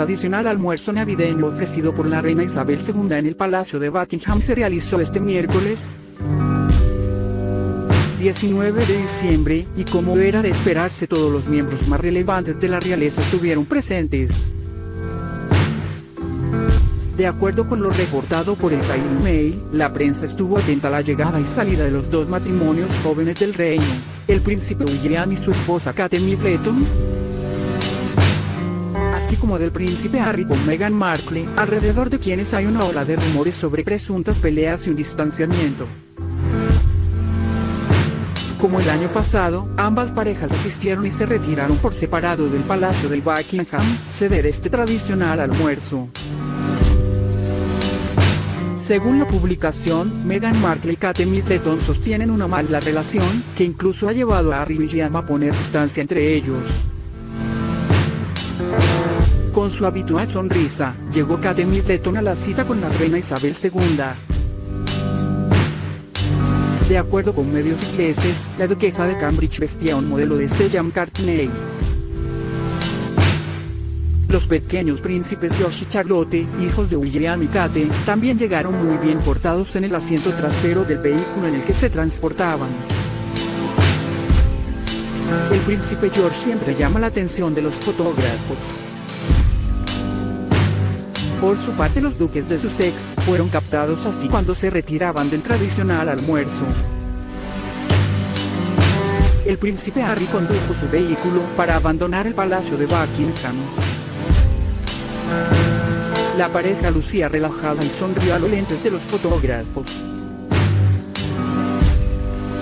tradicional almuerzo navideño ofrecido por la reina Isabel II en el Palacio de Buckingham se realizó este miércoles 19 de diciembre, y como era de esperarse todos los miembros más relevantes de la realeza estuvieron presentes. De acuerdo con lo reportado por el Daily Mail, la prensa estuvo atenta a la llegada y salida de los dos matrimonios jóvenes del reino, el príncipe William y su esposa Kate Middleton, así como del príncipe Harry con Meghan Markle, alrededor de quienes hay una ola de rumores sobre presuntas peleas y un distanciamiento. Como el año pasado, ambas parejas asistieron y se retiraron por separado del Palacio del Buckingham, sede de este tradicional almuerzo. Según la publicación, Meghan Markle y Kate Middleton sostienen una mala relación, que incluso ha llevado a Harry y William a poner distancia entre ellos. Con su habitual sonrisa, llegó Kate Middleton a la cita con la reina Isabel II. De acuerdo con medios ingleses, la duquesa de Cambridge vestía un modelo de Stella McCartney. Los pequeños príncipes George y Charlotte, hijos de William y Kate, también llegaron muy bien portados en el asiento trasero del vehículo en el que se transportaban. El príncipe George siempre llama la atención de los fotógrafos. Por su parte los duques de Sussex fueron captados así cuando se retiraban del tradicional almuerzo. El príncipe Harry condujo su vehículo para abandonar el palacio de Buckingham. La pareja lucía relajada y sonrió a los lentes de los fotógrafos.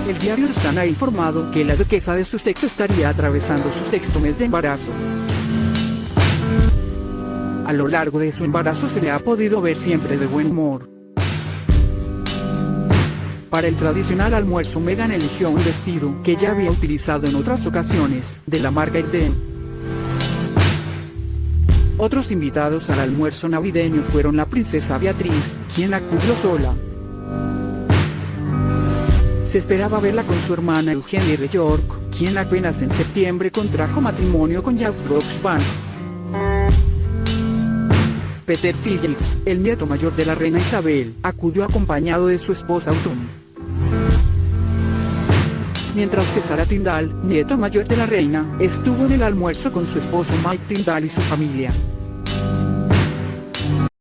El diario Sun ha informado que la duquesa de Sussex estaría atravesando su sexto mes de embarazo. A lo largo de su embarazo se le ha podido ver siempre de buen humor. Para el tradicional almuerzo Meghan eligió un vestido que ya había utilizado en otras ocasiones, de la marca Eden. Otros invitados al almuerzo navideño fueron la princesa Beatriz, quien acudió sola. Se esperaba verla con su hermana Eugenie de York, quien apenas en septiembre contrajo matrimonio con Jack Brooksbank. Peter Phillips, el nieto mayor de la reina Isabel, acudió acompañado de su esposa Autumn. Mientras que Sara Tyndall, nieta mayor de la reina, estuvo en el almuerzo con su esposo Mike Tyndall y su familia.